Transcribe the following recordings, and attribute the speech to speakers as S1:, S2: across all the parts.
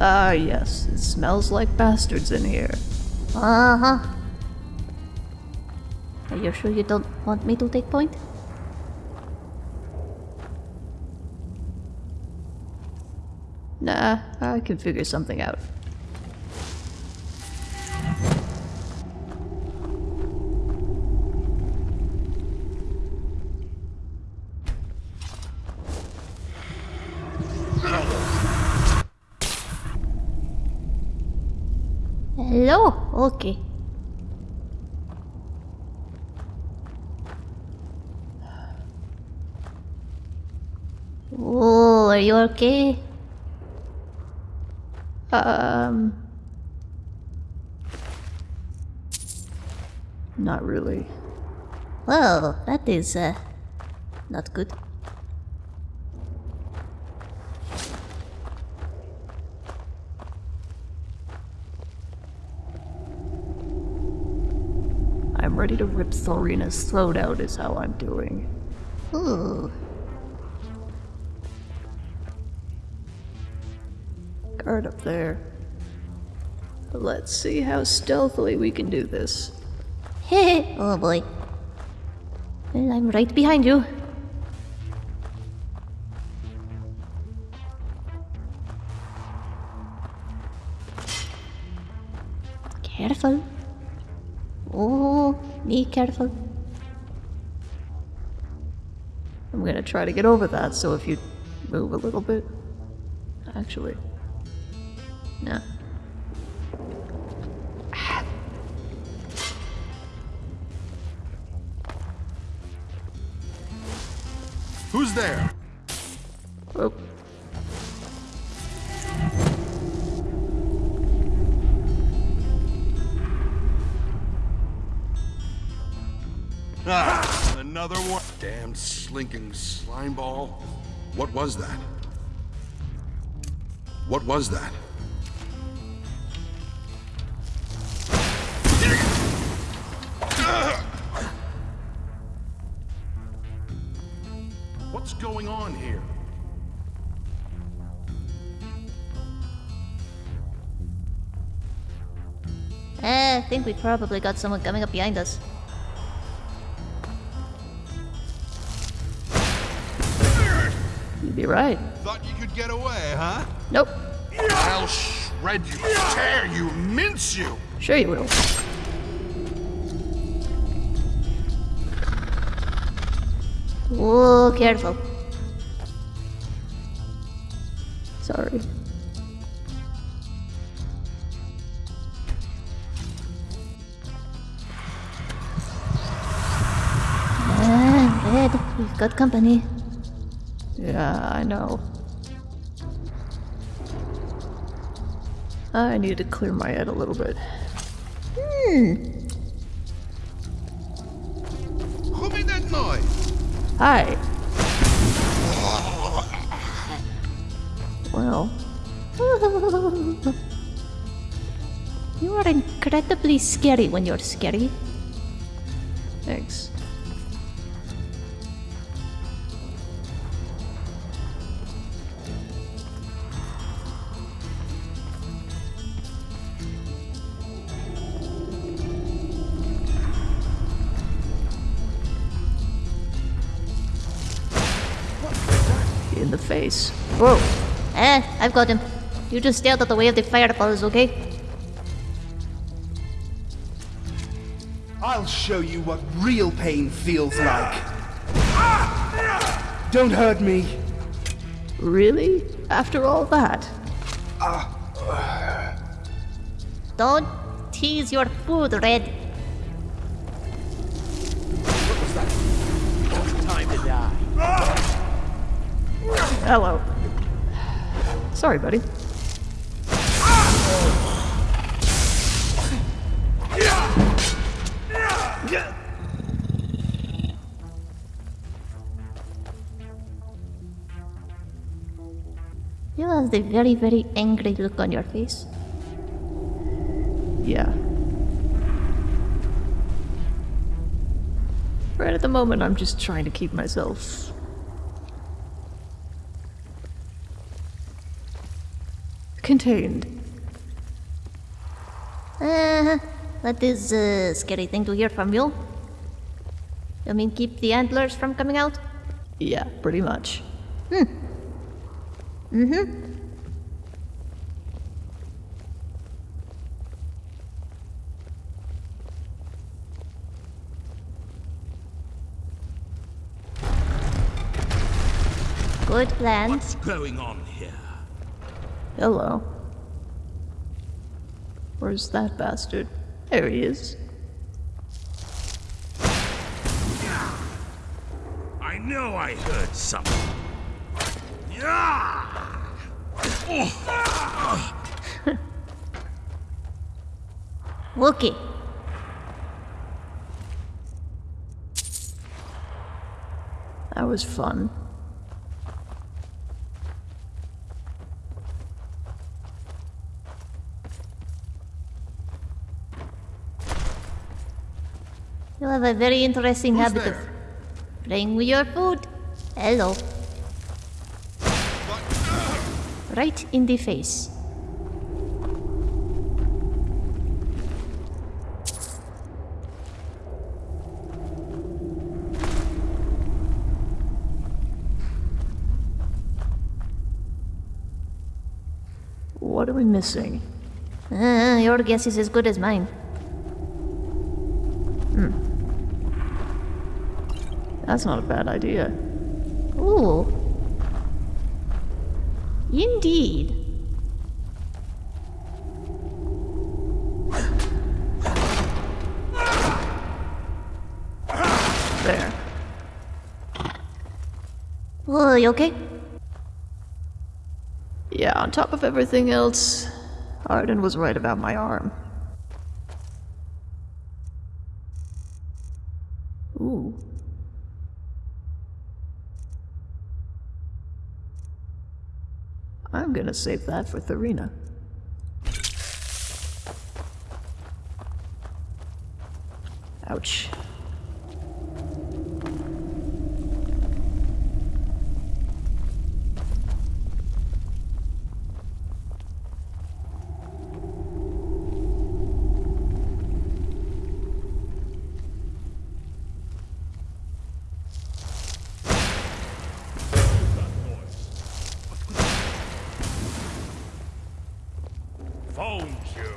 S1: Ah, yes, it smells like bastards in here.
S2: Uh huh. Are you sure you don't want me to take point?
S1: Nah, I can figure something out.
S2: Okay?
S1: Um. Not really.
S2: Well, that is, uh, not good.
S1: I'm ready to rip Thorina's throat out, is how I'm doing.
S2: Ooh.
S1: Guard up there. Let's see how stealthily we can do this.
S2: Heh oh boy. Well, I'm right behind you. Careful. Oh, be careful.
S1: I'm gonna try to get over that, so if you move a little bit. Actually. No.
S3: Who's there?
S1: Oh.
S3: Ah, another one. Damn slinking slime ball. What was that? What was that? What's going on here?
S2: Eh, I think we probably got someone coming up behind us.
S1: You'd be right.
S3: Thought you could get away, huh?
S1: Nope.
S3: I'll shred you, tear you, mince you.
S1: Sure you will.
S2: Oh, careful.
S1: Sorry.
S2: Ah, we've got company.
S1: Yeah, I know. I need to clear my head a little bit.
S2: Hmm.
S1: Hi. Well,
S2: you are incredibly scary when you're scary.
S1: Face. Whoa.
S2: Eh, I've got him. You just stay out of the way of the fireballs, okay?
S4: I'll show you what real pain feels like. Don't hurt me.
S1: Really? After all that?
S2: Don't tease your food, Red.
S1: Hello. Sorry, buddy.
S2: You have the very, very angry look on your face.
S1: Yeah. Right at the moment, I'm just trying to keep myself contained.
S2: Uh, that is a scary thing to hear from you. You mean keep the antlers from coming out?
S1: Yeah, pretty much.
S2: Good plan.
S5: What's going on here?
S1: Hello. Where's that bastard? There he is.
S5: I know I heard something. Yeah!
S2: Okay.
S1: That was fun.
S2: A very interesting
S3: Who's
S2: habit
S3: there?
S2: of playing with your food. Hello. Right in the face.
S1: What are we missing?
S2: Uh, your guess is as good as mine.
S1: That's not a bad idea.
S2: Ooh. Indeed.
S1: There.
S2: Oh, you okay?
S1: Yeah, on top of everything else, Arden was right about my arm. Ooh. I'm gonna save that for Tharina. Ouch.
S5: Found you.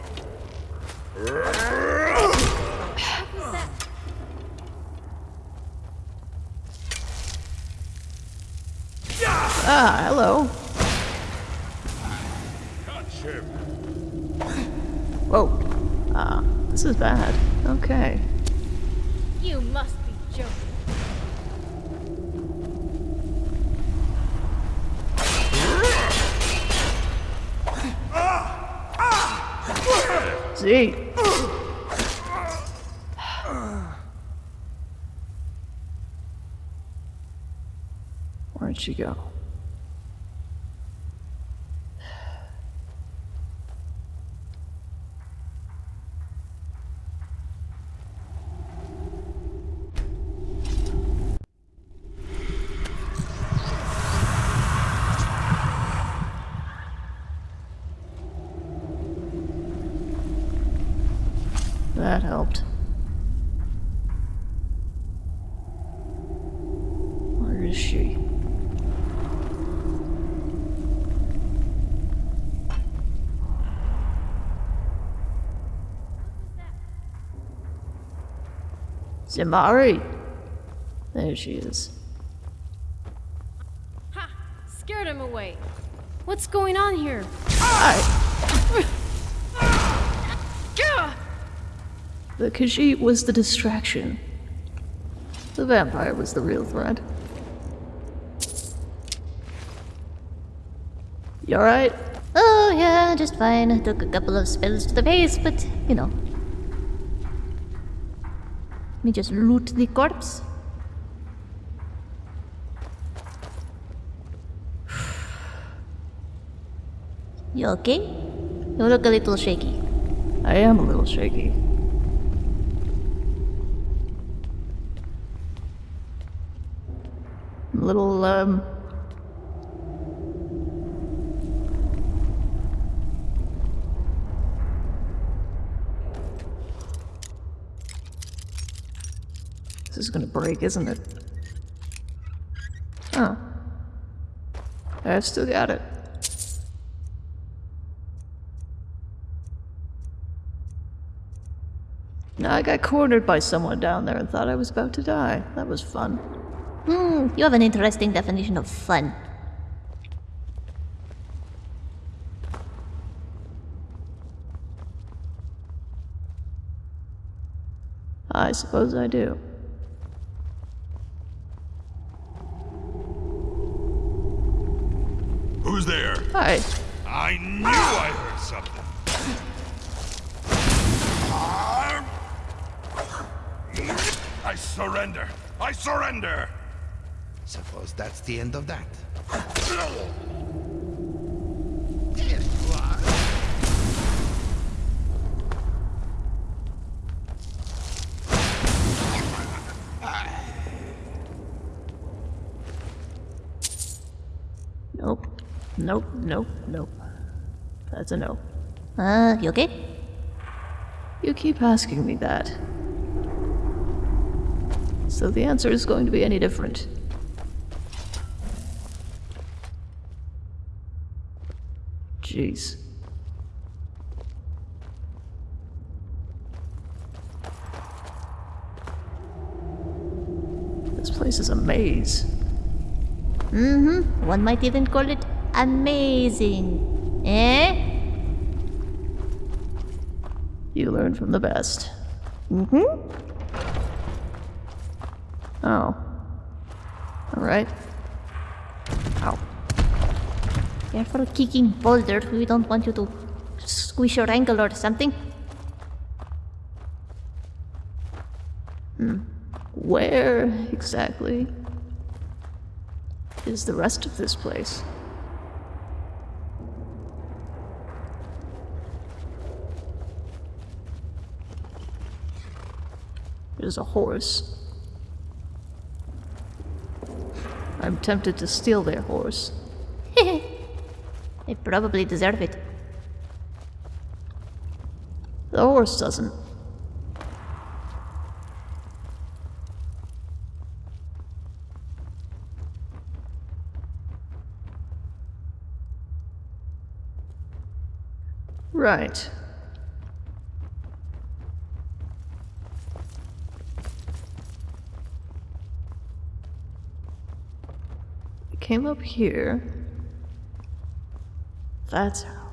S1: Ah, hello. Whoa. Ah, this is bad. Okay.
S6: You must be joking.
S1: See? Where'd she go? That helped. Where is she? Zimari! There she is.
S6: Ha! Scared him away. What's going on here?
S1: I,
S6: Gah!
S1: the Khajiit was the distraction. The vampire was the real threat. You alright?
S2: Oh, yeah, just fine. Took a couple of spells to the face, but, you know. Let me just loot the corpse. You okay? You look a little shaky.
S1: I am a little shaky. A little, um. Is gonna break, isn't it? Oh. I've still got it. Now I got cornered by someone down there and thought I was about to die. That was fun.
S2: Hmm, you have an interesting definition of fun.
S1: I suppose I do.
S5: Who's there?
S1: Hi.
S5: I knew I heard something. I surrender. I surrender.
S4: Suppose that's the end of that.
S1: Nope. Nope, nope, nope. That's a no.
S2: Uh, you okay?
S1: You keep asking me that. So the answer is going to be any different. Jeez. This place is a maze.
S2: Mm-hmm. One might even call it amazing. Eh?
S1: You learn from the best. Mm-hmm. Oh. Alright. Ow.
S2: Careful kicking boulder. We don't want you to squish your ankle or something. Hmm.
S1: Where exactly is the rest of this place? There's a horse. I'm tempted to steal their horse.
S2: They probably deserve it.
S1: The horse doesn't. Right. Came up here. That's how.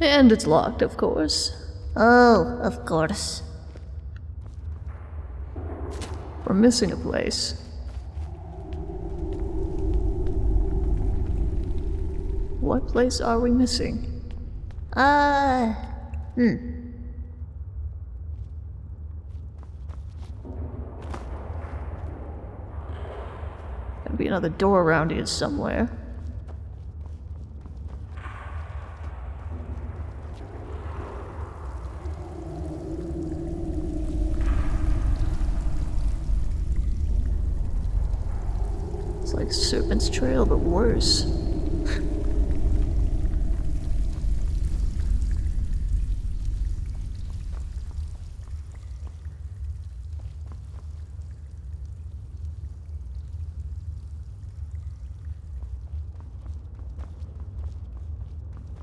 S1: And it's locked, of course.
S2: Oh, of course.
S1: We're missing a place. What place are we missing?
S2: Uh,
S1: Gotta be another door around here somewhere. It's like Serpent's Trail, but worse.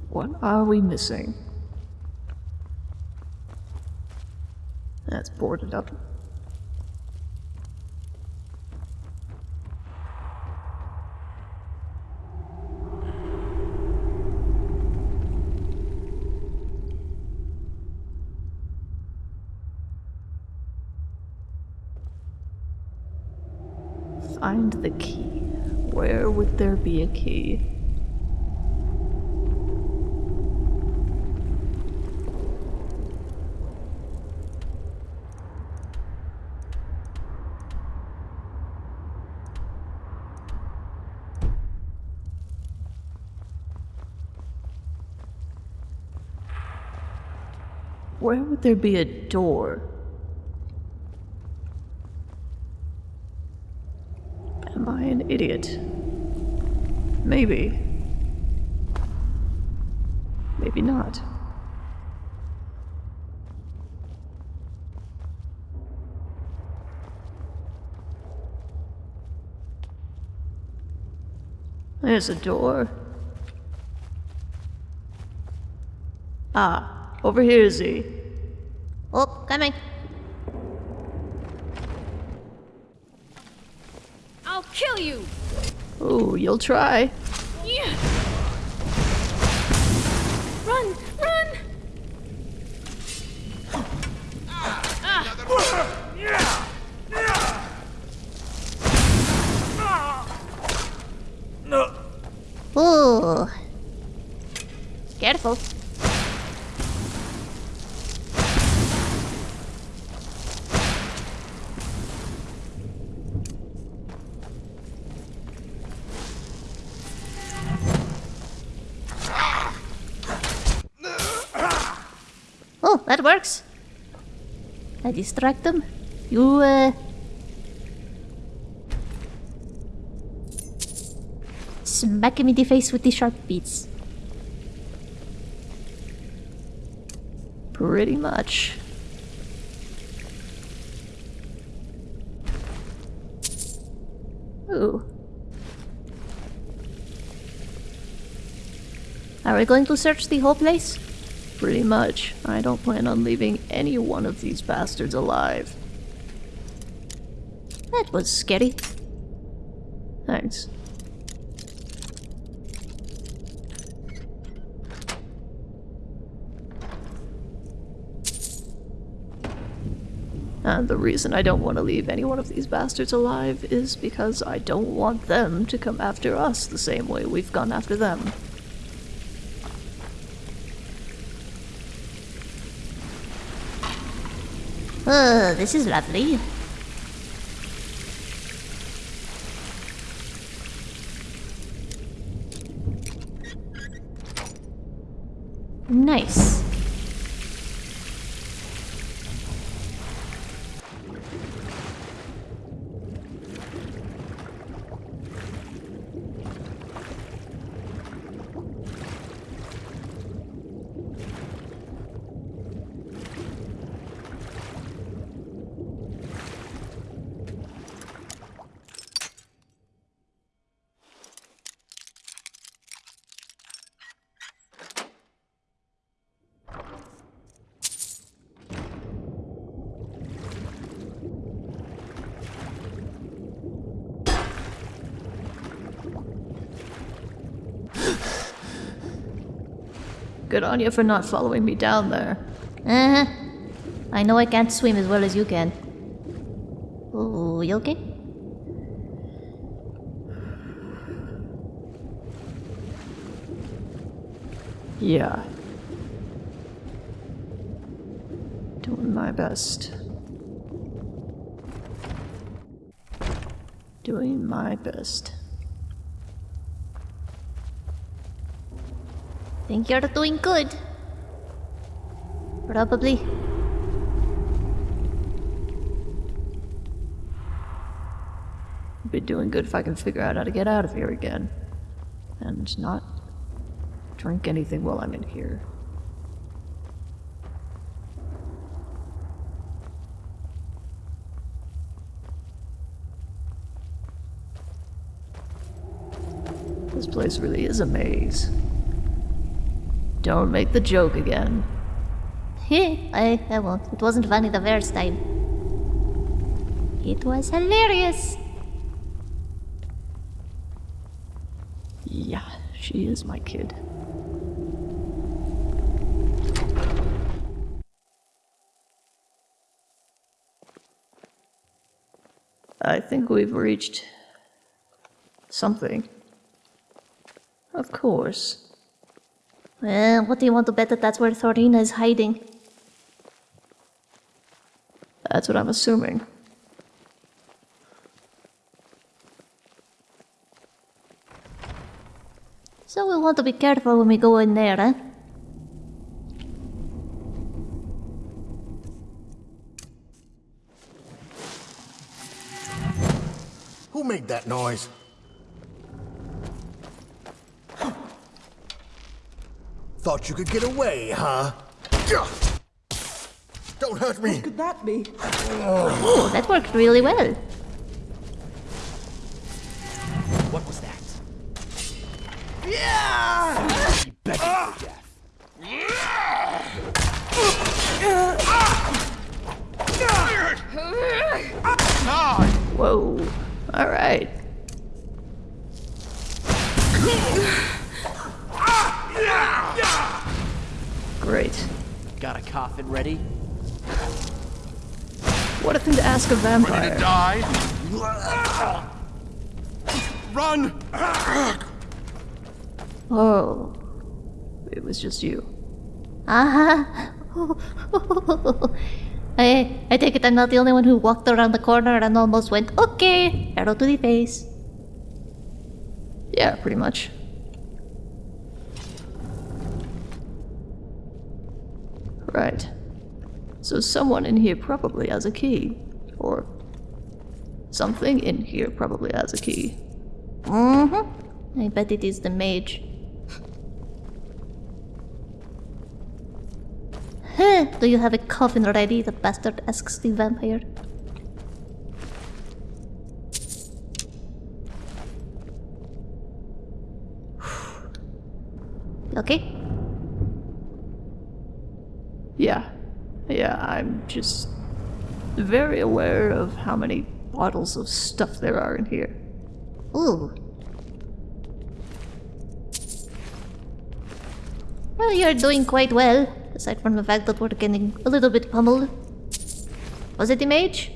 S1: What are we missing? That's boarded up. Find the key. Where would there be a key? Where would there be a door? Am I an idiot. Maybe. Maybe not. There's a door. Ah, over here, Z.
S2: Coming.
S6: I'll kill you!
S1: Oh, you'll try.
S6: Yeah. Run! Run!
S2: Ooh. Careful. That works. I distract them. You, uh... Smack him in the face with the sharp beats.
S1: Pretty much. Ooh.
S2: Are we going to search the whole place?
S1: Pretty much. I don't plan on leaving any one of these bastards alive.
S2: That was scary.
S1: Thanks. And the reason I don't want to leave any one of these bastards alive is because I don't want them to come after us the same way we've gone after them.
S2: Oh, this is lovely. Nice.
S1: Good on you for not following me down there.
S2: Uh huh. I know I can't swim as well as you can. Oh, you okay?
S1: Yeah. Doing my best. Doing my best.
S2: Think you're doing good. Probably.
S1: Be doing good if I can figure out how to get out of here again. And not drink anything while I'm in here. This place really is a maze. Don't make the joke again.
S2: I, I won't. It wasn't funny the first time. It was hilarious.
S1: Yeah, she is my kid. I think we've reached something. Of course.
S2: Well, what do you want to bet that that's where Thorina is hiding?
S1: That's what I'm assuming.
S2: So we'll want to be careful when we go in there, eh?
S7: Who made that noise? Thought you could get away, huh? Don't hurt me!
S8: What Could that be?
S2: Oh, that worked really well.
S7: What was that? Yeah.
S1: Whoa. Alright. Great.
S9: Got a coffin ready?
S1: What a thing to ask a vampire.
S3: Ready to die? Run!
S1: Oh. It was just you.
S2: Uh-huh. I, I take it I'm not the only one who walked around the corner and almost went, okay, arrow to the face.
S1: Yeah, pretty much. Right. So someone in here probably has a key. Or something in here probably has a key.
S2: Mm-hmm. I bet it is the mage. Huh, do you have a coffin ready? The bastard asks the vampire.
S1: Just very aware of how many bottles of stuff there are in here.
S2: Ooh. Well, you're doing quite well, aside from the fact that we're getting a little bit pummeled. Was it the mage?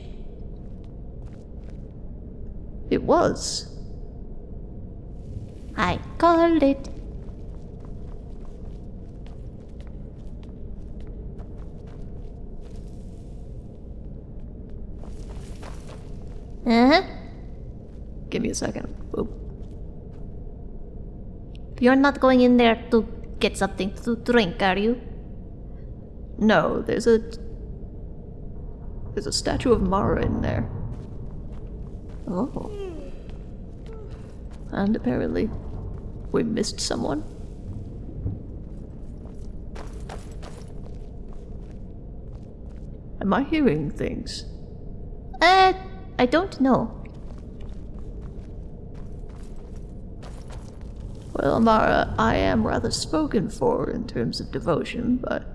S1: It was.
S2: I called it. Uh-huh.
S1: Give me a second. Oop.
S2: You're not going in there to get something to drink, are you?
S1: No, there's a. There's a statue of Mara in there. Oh. And apparently, we missed someone. Am I hearing things?
S2: I don't know.
S1: Well, Mara, I am rather spoken for in terms of devotion, but.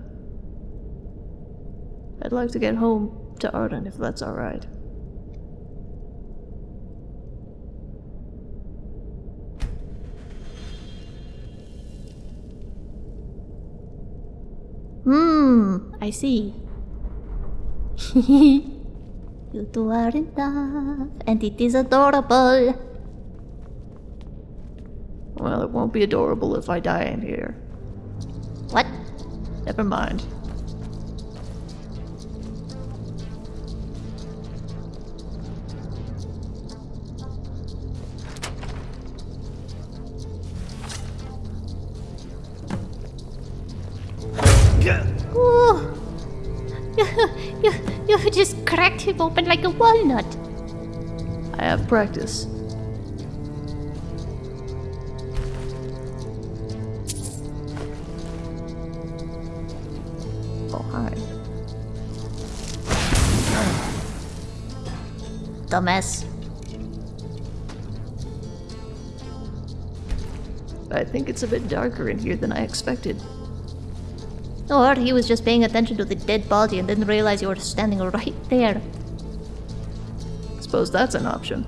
S1: I'd like to get home to Arden if that's alright.
S2: Hmm, I see. you two are in love, and it is adorable.
S1: Well, it won't be adorable if I die in here.
S2: What?
S1: Never mind. I have practice. Oh, hi.
S2: Dumbass.
S1: I think it's a bit darker in here than I expected.
S2: Or he was just paying attention to the dead body and didn't realize you were standing right there.
S1: Suppose that's an option.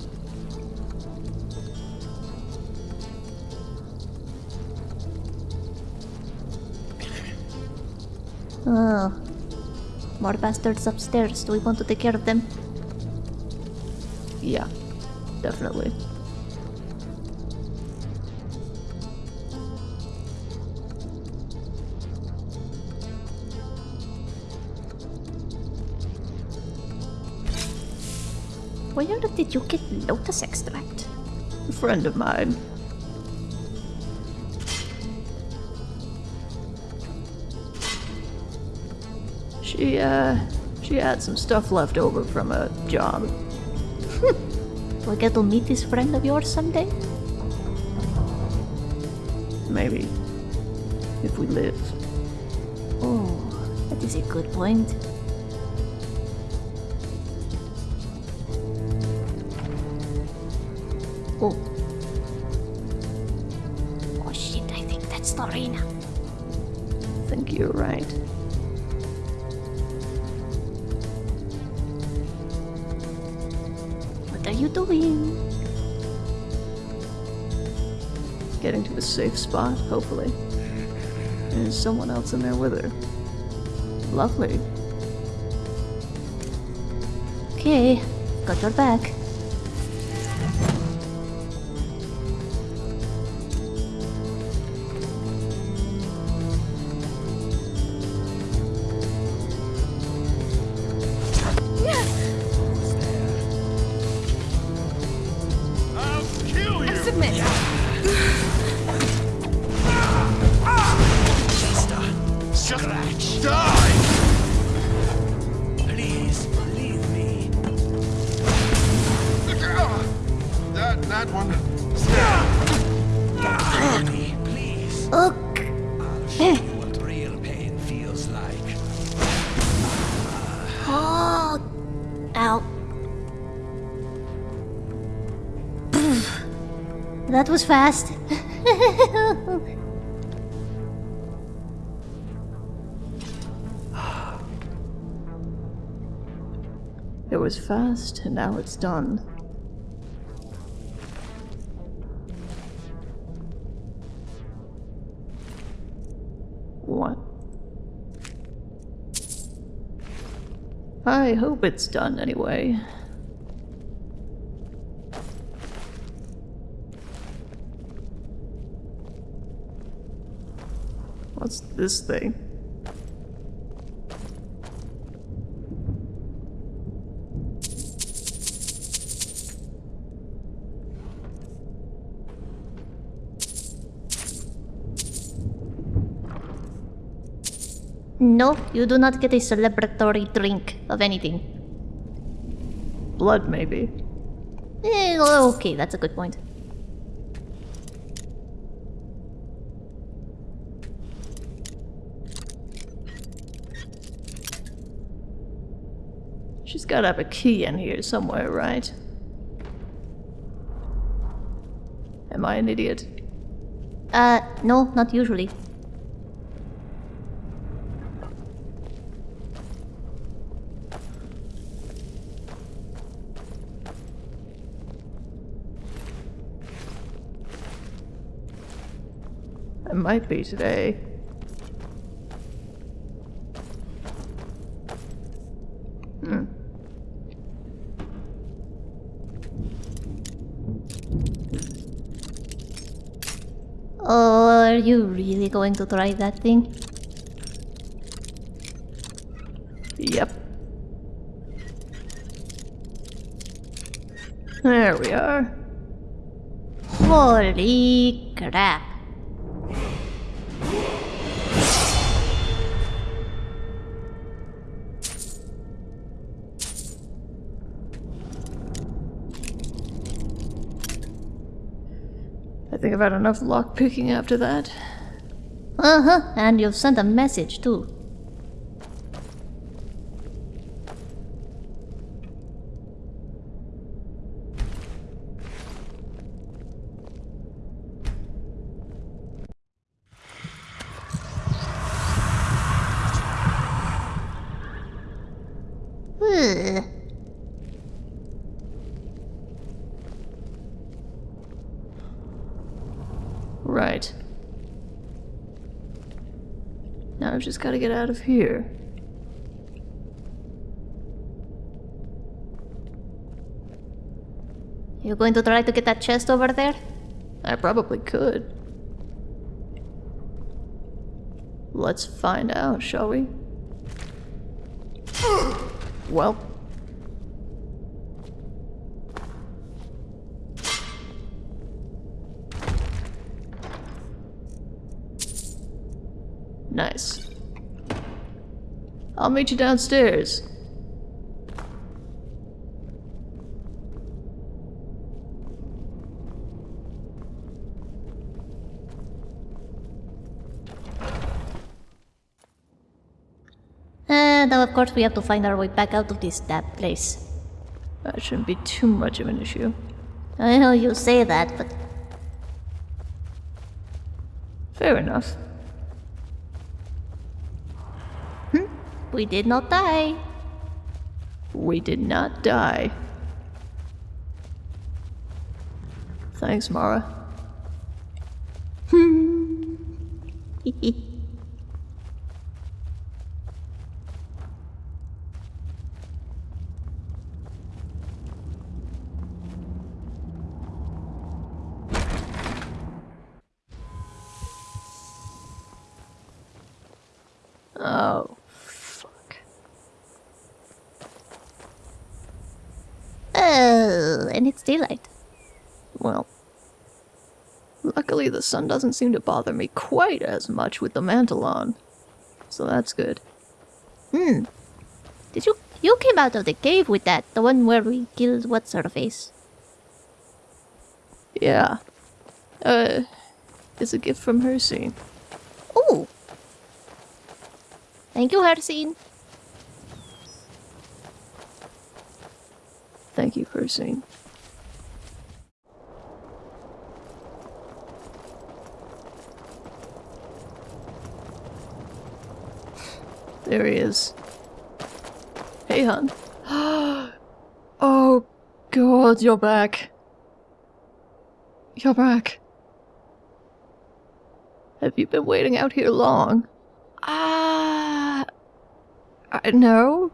S2: Oh. More bastards upstairs. Do we want to take care of them?
S1: Yeah, definitely.
S2: You get lotus extract?
S1: A friend of mine. She, uh, she had some stuff left over from a job.
S2: Do I get to meet this friend of yours someday?
S1: Maybe. if we live.
S2: Oh, that is a good point. Lorena.
S1: I think you're right.
S2: What are you doing?
S1: Getting to a safe spot, hopefully. There's someone else in there with her. Lovely.
S2: Okay, got your back. Was fast.
S1: It was fast, and now it's done. What? I hope it's done anyway. What's this thing?
S2: no, you do not get a celebratory drink of anything.
S1: Blood, maybe.
S2: Eh, okay, that's a good point.
S1: She's gotta have a key in here somewhere, right? Am I an idiot?
S2: Uh, no, not usually.
S1: I might be today.
S2: Oh, are you really going to try that thing?
S1: Yep. There we are.
S2: Holy crap.
S1: I've had enough lock picking after that.
S2: Uh huh, and you've sent a message too. Ugh.
S1: Right. Now I've just gotta get out of here.
S2: You going to try to get that chest over there?
S1: I probably could. Let's find out, shall we? Well. Nice. I'll meet you downstairs.
S2: Uh, now of course we have to find our way back out of this damn place.
S1: That shouldn't be too much of an issue.
S2: I know you say that, but...
S1: Fair enough.
S2: We did not die.
S1: We did not die. Thanks, Mara. Oh, fuck.
S2: Oh, and it's daylight.
S1: Well, luckily the sun doesn't seem to bother me quite as much with the mantle on. So that's good. Hmm.
S2: Did you you came out of the cave with that, the one where we killed what sort of face?
S1: Yeah. Uh, it's a gift from Hircine.
S2: Oh. Thank you, Hircine.
S1: Thank you, Persine. There he is. Hey, hon. oh, God, you're back. You're back. Have you been waiting out here long? Ah. I no.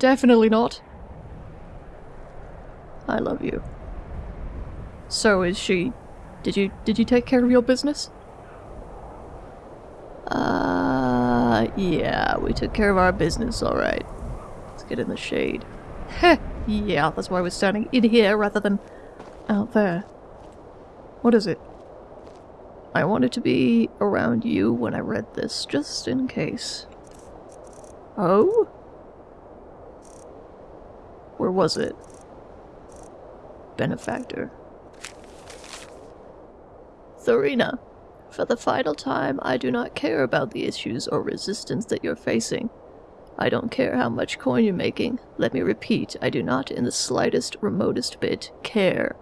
S1: Definitely not. I love you. So is she. Did you did you take care of your business? Uh yeah, we took care of our business, alright. Let's get in the shade. Heh, yeah, that's why we're standing in here rather than out there. What is it? I wanted to be around you when I read this, just in case. Oh? Where was it? benefactor. Thorina, for the final time, I do not care about the issues or resistance that you're facing. I don't care how much coin you're making. Let me repeat, I do not in the slightest, remotest bit care.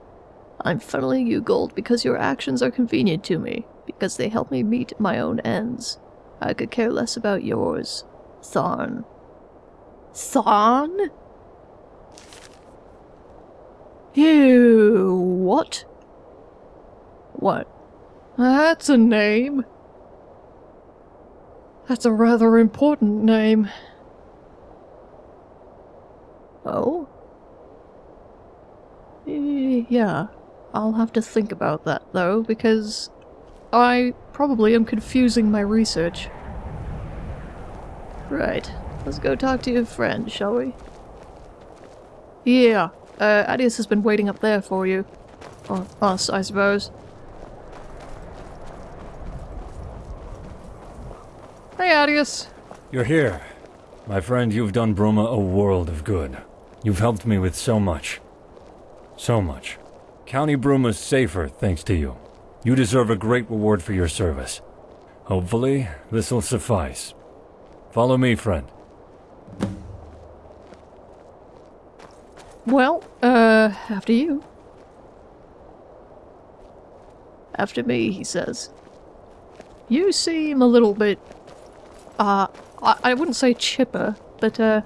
S1: I'm funneling you gold because your actions are convenient to me, because they help me meet my own ends. I could care less about yours. Tharn. Tharn? You what? What? That's a name. That's a rather important name. Oh? Yeah, I'll have to think about that though, because I probably am confusing my research. Right, let's go talk to your friend, shall we? Yeah, uh, Adius has been waiting up there for you. Or us, I suppose. Hey, Adius.
S8: You're here. My friend, you've done Bruma a world of good. You've helped me with so much. So much. County Bruma's safer thanks to you. You deserve a great reward for your service. Hopefully, this'll suffice. Follow me, friend.
S1: Well, uh, after you. After me, he says. You seem a little bit, uh, I, I wouldn't say chipper, but, uh,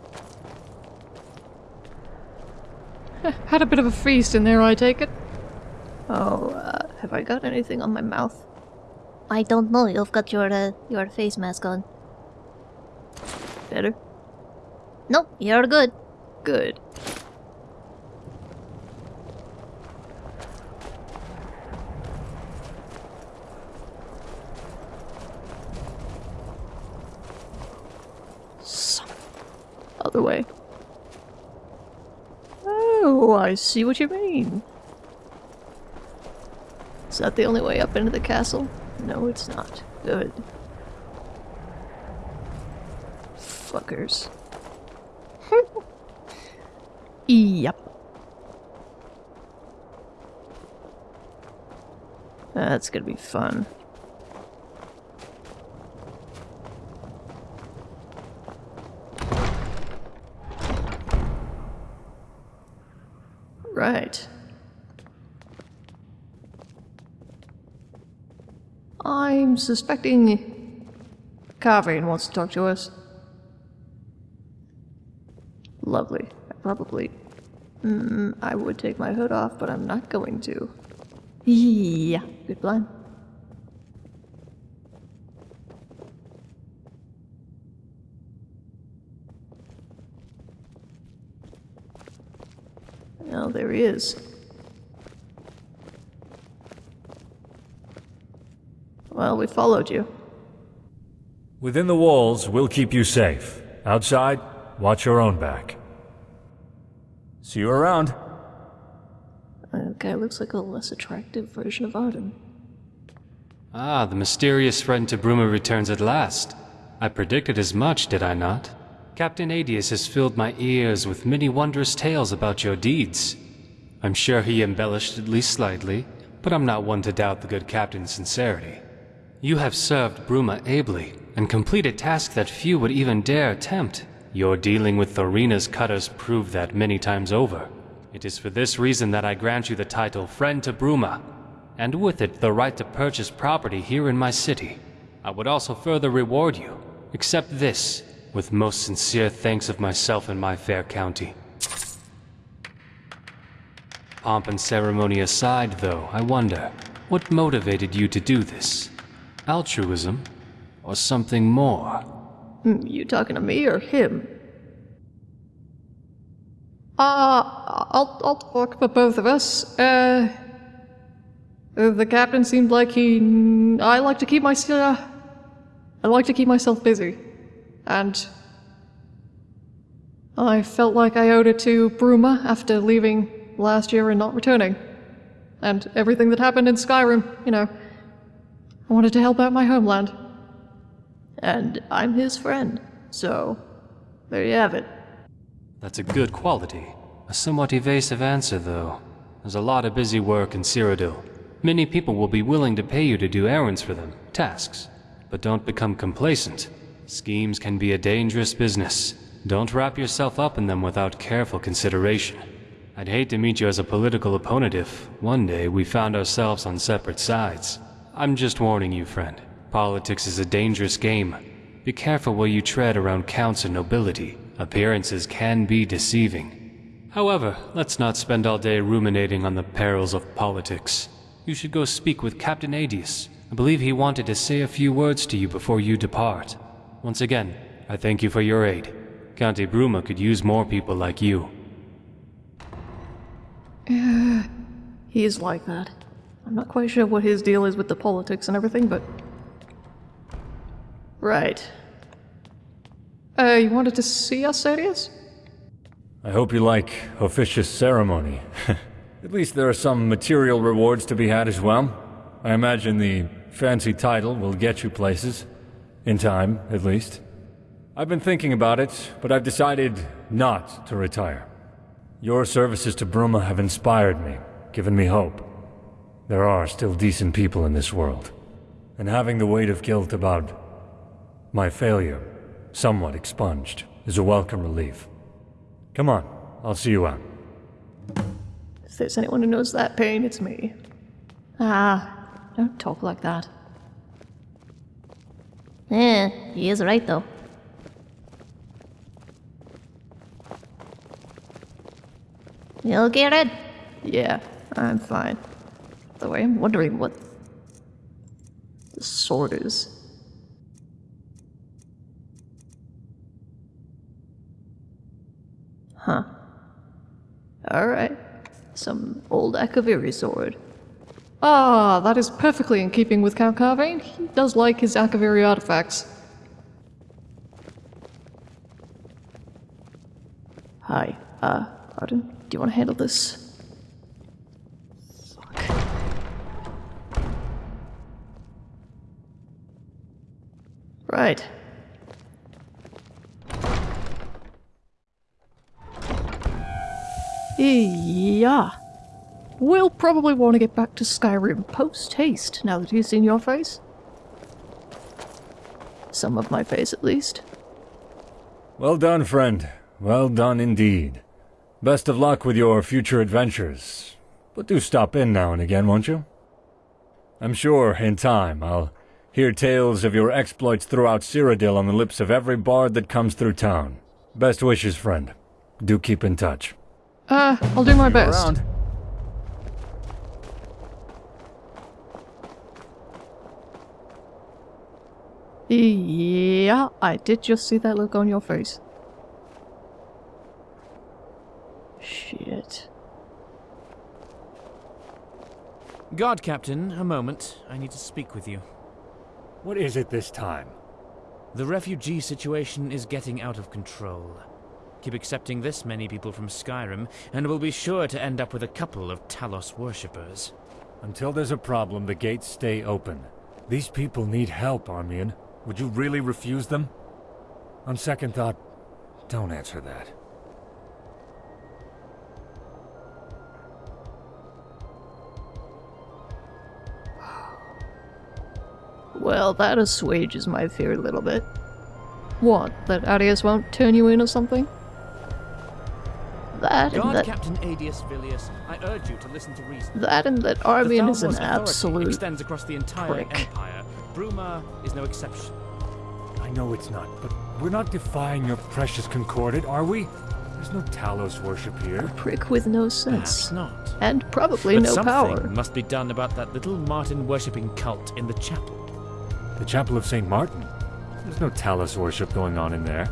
S1: had a bit of a feast in there, I take it. Oh, uh, have I got anything on my mouth?
S2: I don't know. You've got your uh, your face mask on.
S1: Better?
S2: Nope, you're good.
S1: Good. Some other way. Oh, I see what you mean. Is that the only way up into the castle? No, it's not. Good. Fuckers. yep. That's gonna be fun. Right. I'm suspecting Carvain wants to talk to us. Lovely. I probably. Mm, I would take my hood off, but I'm not going to. Yeah, good plan. Oh, there he is. Well, we followed you.
S8: Within the walls, we'll keep you safe. Outside, watch your own back. See you around.
S1: That guy looks like a less attractive version of Arden.
S10: Ah, the mysterious friend to Bruma returns at last. I predicted as much, did I not? Captain Adius has filled my ears with many wondrous tales about your deeds. I'm sure he embellished at least slightly, but I'm not one to doubt the good captain's sincerity. You have served Bruma ably, and completed tasks that few would even dare attempt. Your dealing with Thorina's cutters proved that many times over. It is for this reason that I grant you the title Friend to Bruma, and with it the right to purchase property here in my city. I would also further reward you. Accept this, with most sincere thanks of myself and my fair county. Pomp and ceremony aside, though, I wonder, what motivated you to do this? Altruism? Or something more?
S1: Hmm, You talking to me or him? Uh, I'll, I'll talk for both of us. Uh, uh, the captain seemed like he. I like to keep myself. I like to keep myself busy. And. I felt like I owed it to Bruma after leaving last year and not returning. And everything that happened in Skyrim, you know. I wanted to help out my homeland. And I'm his friend, so there you have it.
S10: That's a good quality. A somewhat evasive answer, though. There's a lot of busy work in Cyrodiil. Many people will be willing to pay you to do errands for them, tasks. But don't become complacent. Schemes can be a dangerous business. Don't wrap yourself up in them without careful consideration. I'd hate to meet you as a political opponent if, one day, we found ourselves on separate sides. I'm just warning you, friend. Politics is a dangerous game. Be careful where you tread around counts and nobility. Appearances can be deceiving. However, let's not spend all day ruminating on the perils of politics. You should go speak with Captain Adius. I believe he wanted to say a few words to you before you depart. Once again, I thank you for your aid. County Bruma could use more people like you.
S1: He is like that. I'm not quite sure what his deal is with the politics and everything, but. Right. Uh, you wanted to see us, Sodius?
S8: I hope you like officious ceremony. At least there are some material rewards to be had as well. I imagine the fancy title will get you places. In time, at least. I've been thinking about it, but I've decided not to retire. Your services to Bruma have inspired me, given me hope. There are still decent people in this world. And having the weight of guilt about my failure somewhat expunged is a welcome relief. Come on, I'll see you out.
S1: If there's anyone who knows that pain, it's me. Ah, don't talk like that.
S2: Eh, he is right though. You okay, Red?
S1: Yeah, I'm fine. Though I am wondering what the sword is. Huh. Alright. Some old Akaviri sword. Ah, that is perfectly in keeping with Count Carvain. He does like his Akaviri artifacts. Hi, uh, Arden, do you want to handle this? Right. Yeah. We'll probably want to get back to Skyrim post-haste now that he's seen your face. Some of my face, at least.
S8: Well done, friend. Well done indeed. Best of luck with your future adventures. But do stop in now and again, won't you? I'm sure, in time, I'll hear tales of your exploits throughout Cyrodiil on the lips of every bard that comes through town. Best wishes, friend. Do keep in touch.
S1: Uh, I'll do my best.
S11: Around.
S1: Yeah, I did just see that look on your face. Shit.
S11: Guard Captain, a moment. I need to speak with you.
S8: What is it this time?
S11: The refugee situation is getting out of control. Keep accepting this many people from Skyrim, and we'll be sure to end up with a couple of Talos worshippers.
S8: Until there's a problem, the gates stay open. These people need help, Armian. Would you really refuse them? On second thought, don't answer that.
S1: Well, that assuages my fear a little bit. What, that Adius won't turn you in or something? That and
S11: Guard
S1: that,
S11: Captain Adius Villius, I urge you to listen to reason.
S1: that and that
S11: The
S1: Armian is an
S11: Thalmor's authority
S1: absolute
S11: extends across the entire
S1: prick.
S11: empire. Bruma is no exception.
S8: I know it's not, but we're not defying your precious Concordat, are we? There's no Talos worship here.
S1: A prick with no
S11: Perhaps
S1: sense.
S11: not.
S1: And probably
S11: but
S1: no
S11: something
S1: power.
S11: must be done about that little Martin worshipping cult in the chapel.
S8: The Chapel of St. Martin? There's no Talos worship going on in there.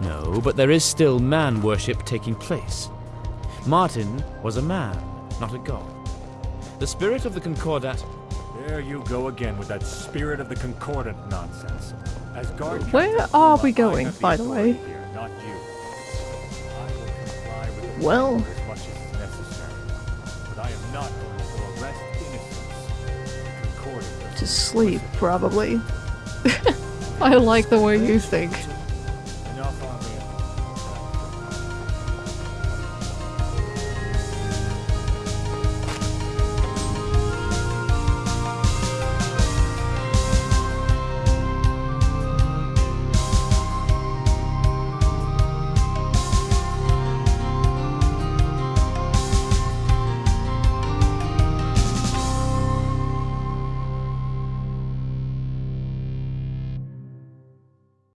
S11: No, but there is still man worship taking place. Martin was a man, not a god. The spirit of the Concordat.
S8: There you go again with that spirit of the Concordant nonsense. As guard
S1: Where are we going, by the way?
S8: Here, not you. I will comply with the
S1: Well- To sleep, probably. I like the way you think.